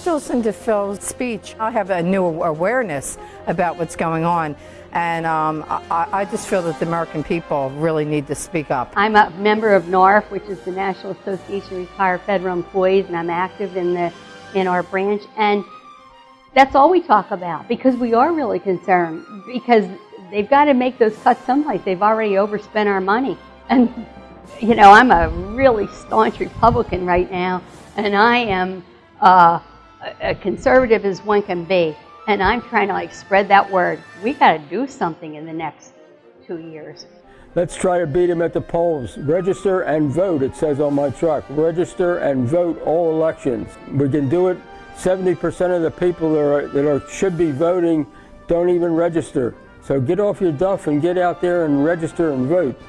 After listening to Phil's speech, I have a new awareness about what's going on. And um, I, I, just feel that the American people really need to speak up. I'm a member of NARF, which is the National Association of Retired Federal Employees, and I'm active in the in our branch. And that's all we talk about because we are really concerned because they've got to make those cuts someplace. They've already overspent our money. And, you know, I'm a really staunch Republican right now, and I am uh, a conservative as one can be. And I'm trying to like spread that word. We got to do something in the next two years. Let's try to beat them at the polls. Register and vote, it says on my truck. Register and vote all elections. We can do it. 70% of the people that, are, that are, should be voting don't even register. So get off your duff and get out there and register and vote.